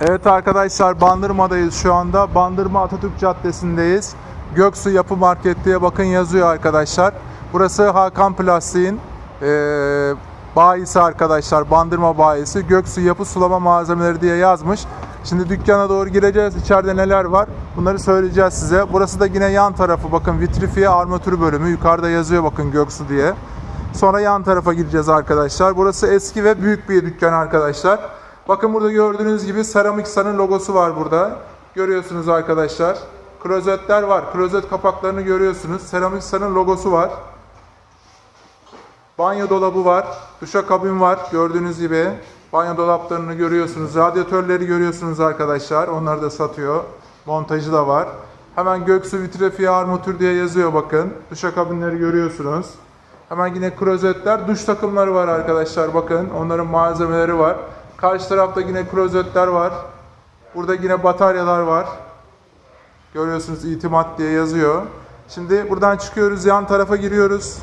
Evet arkadaşlar Bandırma'dayız şu anda. Bandırma Atatürk Caddesi'ndeyiz. Göksu Yapı Market diye bakın yazıyor arkadaşlar. Burası Hakan Plastik'in eee bayisi arkadaşlar. Bandırma bayisi. Göksu Yapı Sulama Malzemeleri diye yazmış. Şimdi dükkana doğru gireceğiz. İçeride neler var? Bunları söyleyeceğiz size. Burası da yine yan tarafı. Bakın vitrifiye armatürü bölümü. Yukarıda yazıyor bakın Göksu diye. Sonra yan tarafa gireceğiz arkadaşlar. Burası eski ve büyük bir dükkan arkadaşlar. Bakın burada gördüğünüz gibi Seramik Sun'ın logosu var burada. Görüyorsunuz arkadaşlar. Klozetler var. Klozet kapaklarını görüyorsunuz. Seramik Sun'ın logosu var. Banyo dolabı var. Duşakabin var. Gördüğünüz gibi. Banyo dolaplarını görüyorsunuz. Radyatörleri görüyorsunuz arkadaşlar. Onları da satıyor. Montajı da var. Hemen Göksu Vitrefiye Armatür diye yazıyor bakın. Duşakabinleri görüyorsunuz. Hemen yine klozetler, duş takımları var arkadaşlar bakın. Onların malzemeleri var. Karşı tarafta yine klozetler var. Burada yine bataryalar var. Görüyorsunuz itimat diye yazıyor. Şimdi buradan çıkıyoruz, yan tarafa giriyoruz.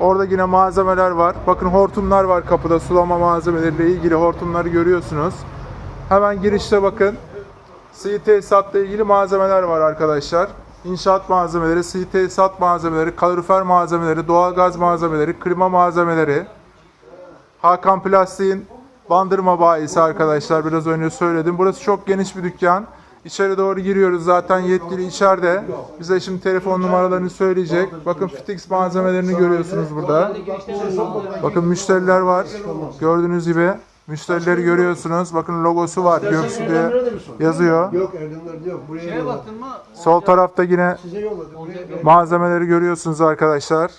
Orada yine malzemeler var. Bakın hortumlar var kapıda. Sulama malzemeleriyle ilgili hortumları görüyorsunuz. Hemen girişte bakın. Sıvı tesisatla ilgili malzemeler var arkadaşlar. İnşaat malzemeleri, sıvı tesisat malzemeleri, kalorifer malzemeleri, doğalgaz malzemeleri, klima malzemeleri. Hakan Plastik'in bandırma bayisi arkadaşlar. Biraz önce söyledim. Burası çok geniş bir dükkan. İçeri doğru giriyoruz. Zaten yetkili içeride. Bize şimdi telefon numaralarını söyleyecek. Bakın Fitix malzemelerini görüyorsunuz burada. Bakın müşteriler var. Gördüğünüz gibi. Müşterileri görüyorsunuz. Bakın logosu var. Göksu diye yazıyor. Yok Erdemler'de yok. Buraya Şeye yolladı. baktın mı? Sol tarafta yine malzemeleri görüyorsunuz arkadaşlar.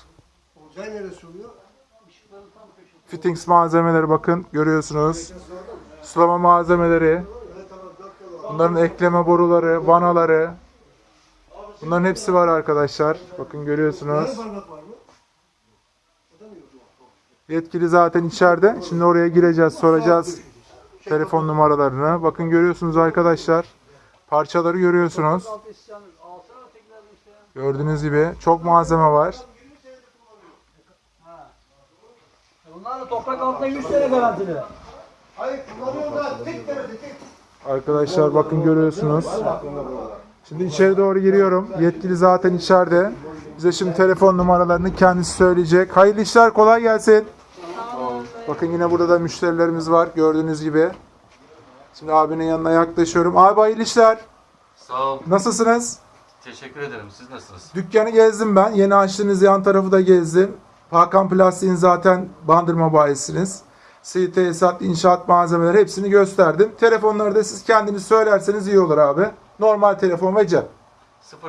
Olcay neresi oluyor? Fittings malzemeleri bakın görüyorsunuz. Sulama malzemeleri. Bunların ekleme boruları, vanaları. Bunların hepsi var arkadaşlar. Bakın görüyorsunuz. Yetkili zaten içeride. Şimdi oraya gireceğiz, soracağız telefon numaralarını. Bakın görüyorsunuz arkadaşlar. Parçaları görüyorsunuz. Gördüğünüz gibi çok malzeme var. Bunlar da toprak altında 100 sene garantili. Hayır kullanıyorlar. Tek tarafı tek. Arkadaşlar bakın görüyorsunuz. Şimdi içeri doğru giriyorum. Yetkili zaten içeride. Bize şimdi telefon numaralarını kendisi söyleyecek. Hayırlı işler kolay gelsin. Bakın yine burada da müşterilerimiz var gördüğünüz gibi. Şimdi abinin yanına yaklaşıyorum. Abi hayırlı işler. Sağ ol. Nasılsınız? Teşekkür ederim. Siz nasılsınız? Dükkanı gezdim ben. Yeni açtığınız yan tarafı da gezdim. Hakan Plastik'in zaten bandırma bayisiniz. Sıvı tesisat, inşaat malzemeleri hepsini gösterdim. Telefonları da siz kendiniz söylerseniz iyi olur abi. Normal telefon ve cep.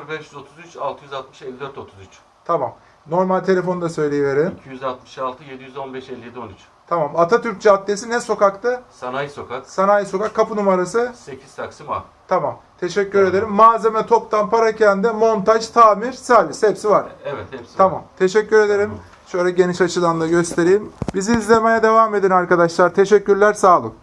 0533 660 54 33 Tamam. Normal telefonu da söyleyiverin. 266 715 57 13 Tamam. Atatürk Caddesi ne sokakta? Sanayi Sokak Sanayi Sokak kapı numarası. 8 Taksim A. Tamam. Teşekkür ederim. Malzeme toptan parakende montaj, tamir, servis hepsi var. Evet hepsi. var. Tamam. Teşekkür ederim. Şöyle geniş açıdan da göstereyim. Bizi izlemeye devam edin arkadaşlar. Teşekkürler. Sağ olun.